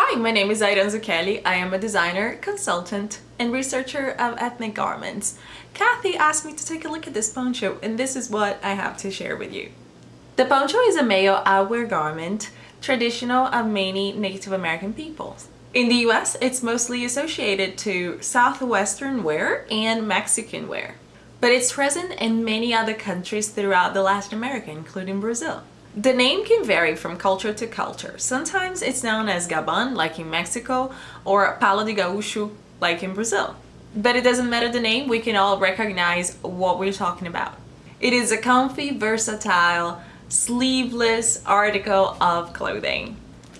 Hi, my name is Airan Zucchelli. I am a designer, consultant, and researcher of ethnic garments. Kathy asked me to take a look at this poncho and this is what I have to share with you. The poncho is a male outwear garment traditional of many Native American peoples. In the US, it's mostly associated to Southwestern wear and Mexican wear, but it's present in many other countries throughout the Latin America, including Brazil. The name can vary from culture to culture. Sometimes it's known as Gabán, like in Mexico, or Palo de Gaúcho, like in Brazil. But it doesn't matter the name, we can all recognize what we're talking about. It is a comfy, versatile, sleeveless article of clothing.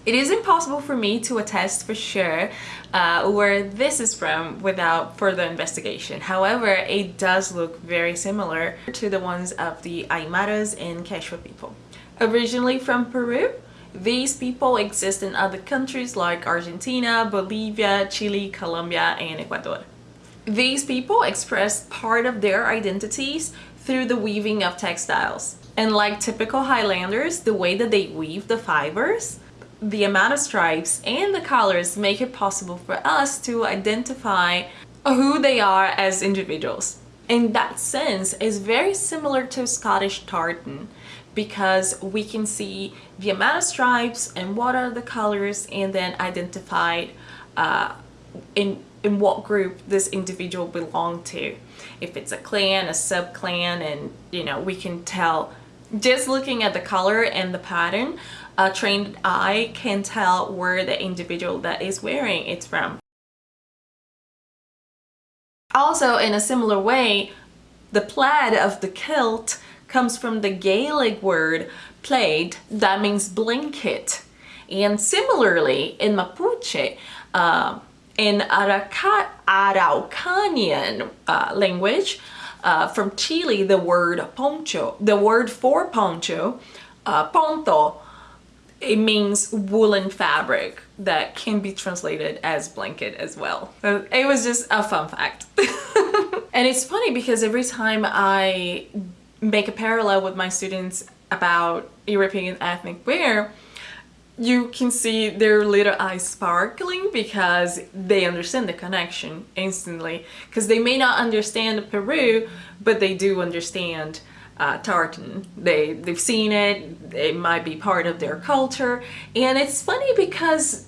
It is impossible for me to attest for sure uh, where this is from without further investigation. However, it does look very similar to the ones of the Aymaras and Quechua people. Originally from Peru, these people exist in other countries like Argentina, Bolivia, Chile, Colombia, and Ecuador. These people express part of their identities through the weaving of textiles. And like typical Highlanders, the way that they weave the fibers, the amount of stripes and the colors make it possible for us to identify who they are as individuals. In that sense, it's very similar to Scottish tartan because we can see the amount of stripes and what are the colors and then identify uh, in in what group this individual belonged to if it's a clan a sub clan and you know we can tell just looking at the color and the pattern, a trained eye can tell where the individual that is wearing it's from. Also, in a similar way, the plaid of the kilt comes from the Gaelic word plaid that means blanket. And similarly, in Mapuche, uh, in Arauca Araucanian uh, language, uh, from Chile, the word poncho, the word for poncho, uh, ponto, it means woolen fabric that can be translated as blanket as well. So it was just a fun fact. and it's funny because every time I make a parallel with my students about European ethnic wear, you can see their little eyes sparkling because they understand the connection instantly. Because they may not understand Peru but they do understand uh, tartan. They they've seen it it might be part of their culture. And it's funny because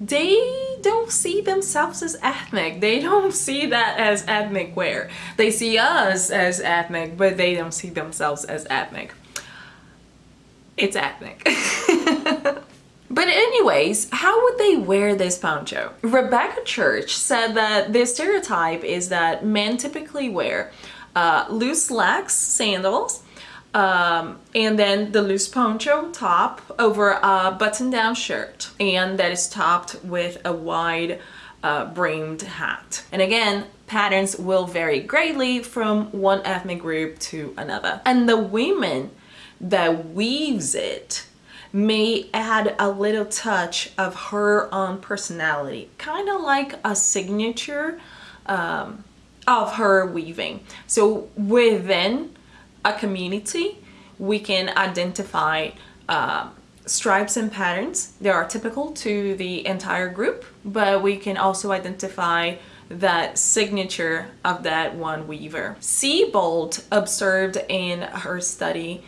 they don't see themselves as ethnic. They don't see that as ethnic wear. They see us as ethnic but they don't see themselves as ethnic. It's ethnic. But anyways, how would they wear this poncho? Rebecca Church said that the stereotype is that men typically wear uh, loose slacks, sandals, um, and then the loose poncho top over a button-down shirt and that is topped with a wide uh, brimmed hat. And again, patterns will vary greatly from one ethnic group to another. And the women that weaves it may add a little touch of her own personality, kind of like a signature um, of her weaving. So within a community, we can identify uh, stripes and patterns. that are typical to the entire group, but we can also identify that signature of that one weaver. Seibold observed in her study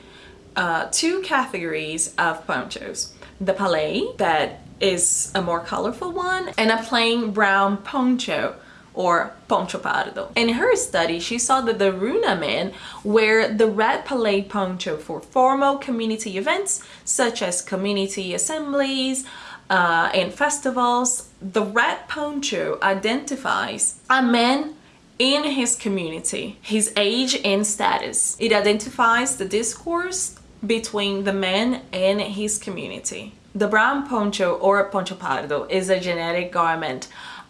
uh, two categories of ponchos. The pallay, that is a more colorful one, and a plain brown poncho or poncho pardo. In her study, she saw that the Runa men wear the red pallay poncho for formal community events such as community assemblies uh, and festivals. The red poncho identifies a man in his community, his age and status. It identifies the discourse between the man and his community. The brown poncho or poncho pardo is a genetic garment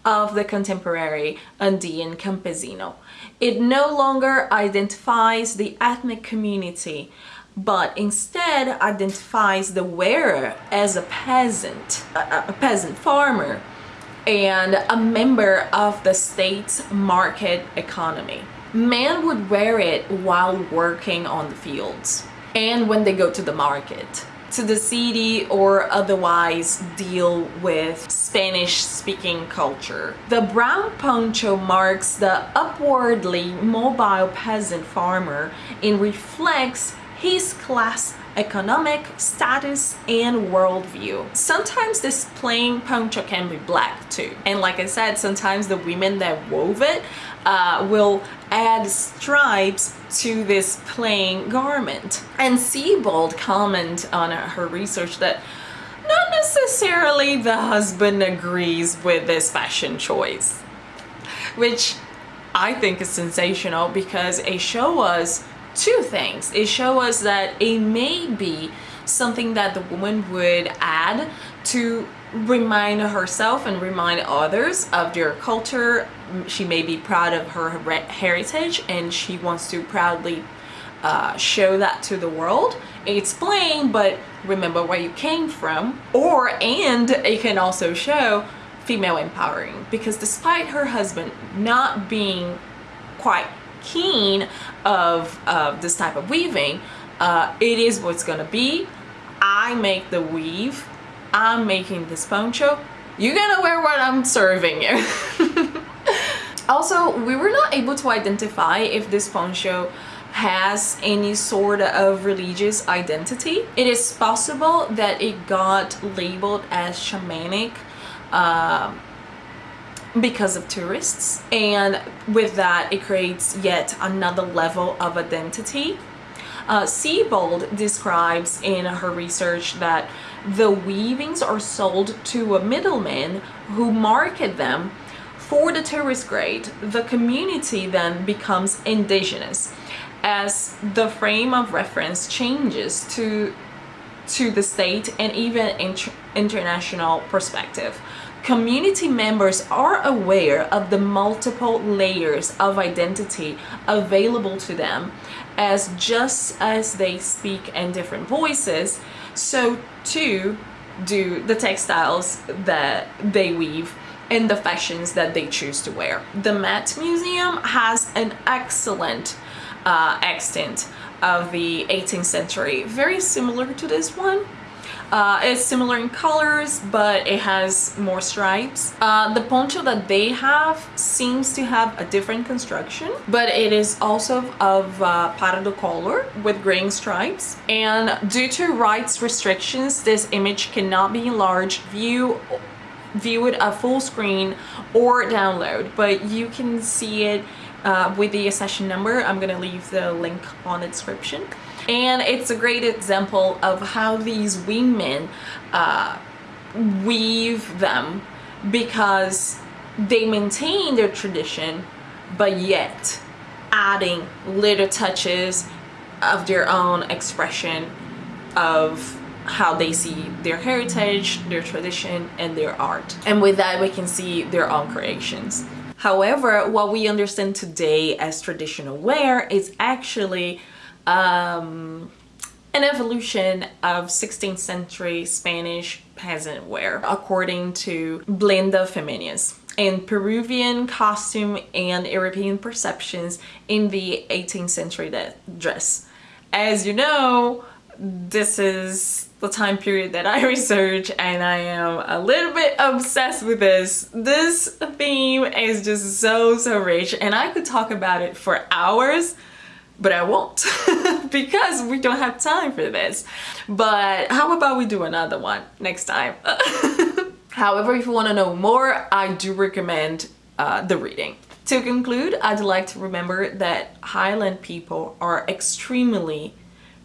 of the contemporary Andean campesino. It no longer identifies the ethnic community, but instead identifies the wearer as a peasant, a, peasant farmer, and a member of the state's market economy. Men would wear it while working on the fields and when they go to the market. To the city or otherwise deal with Spanish speaking culture. The brown poncho marks the upwardly mobile peasant farmer and reflects his class economic status and worldview. Sometimes this plain poncho can be black too. And like I said, sometimes the women that wove it uh, will add stripes to this plain garment. And Seibold comment on her research that not necessarily the husband agrees with this fashion choice, which I think is sensational because it shows us two things. It shows us that it may be something that the woman would add to remind herself and remind others of their culture. She may be proud of her heritage and she wants to proudly uh, show that to the world. It's plain, but remember where you came from. Or, and it can also show female empowering because despite her husband not being quite keen of this type of weaving, uh, it is what's gonna be. I make the weave I'm making this poncho. You're gonna wear what I'm serving you. also, we were not able to identify if this poncho has any sort of religious identity. It is possible that it got labeled as shamanic uh, because of tourists and with that it creates yet another level of identity. Uh, Seibold describes in her research that the weavings are sold to a middleman who market them for the tourist grade. The community then becomes indigenous as the frame of reference changes to to the state and even inter international perspective. Community members are aware of the multiple layers of identity available to them as just as they speak in different voices, so too do the textiles that they weave and the fashions that they choose to wear. The Met Museum has an excellent uh, extent of the 18th century, very similar to this one. Uh, it's similar in colors, but it has more stripes. Uh, the poncho that they have seems to have a different construction, but it is also of uh, pardo color with green stripes. And due to rights restrictions, this image cannot be enlarged, view, view it a full screen or download, but you can see it uh, with the accession number. I'm gonna leave the link on the description and it's a great example of how these women uh, weave them because they maintain their tradition but yet adding little touches of their own expression of how they see their heritage, their tradition, and their art. And with that, we can see their own creations. However, what we understand today as traditional wear is actually um, an evolution of 16th century Spanish peasant wear, according to Blinda Feminis in Peruvian costume and European perceptions in the 18th century dress. As you know, this is the time period that I research and I am a little bit obsessed with this. This theme is just so, so rich and I could talk about it for hours but I won't because we don't have time for this. But how about we do another one next time? However, if you want to know more, I do recommend uh, the reading. To conclude, I'd like to remember that Highland people are extremely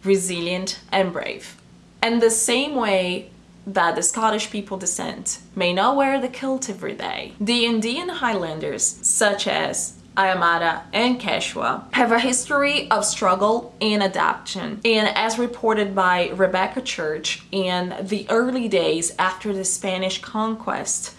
resilient and brave. And the same way that the Scottish people descent may not wear the kilt every day, the Indian Highlanders, such as Aymara, and Quechua have a history of struggle and adaptation. And as reported by Rebecca Church in the early days after the Spanish conquest,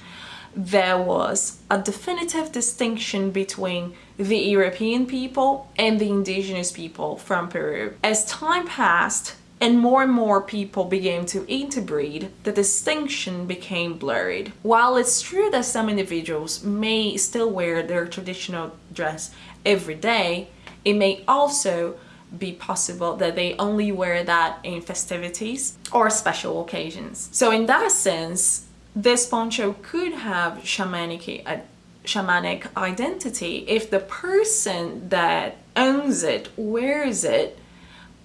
there was a definitive distinction between the European people and the indigenous people from Peru. As time passed, and more and more people began to interbreed, the distinction became blurred. While it's true that some individuals may still wear their traditional dress every day, it may also be possible that they only wear that in festivities or special occasions. So in that sense, this poncho could have shamanic, uh, shamanic identity if the person that owns it wears it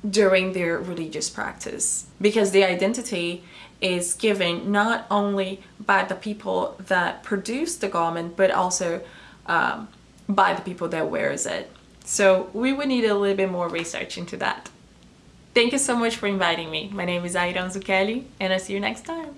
during their religious practice because the identity is given not only by the people that produce the garment but also um, by the people that wears it. So we would need a little bit more research into that. Thank you so much for inviting me. My name is Airan Zucchelli and I'll see you next time.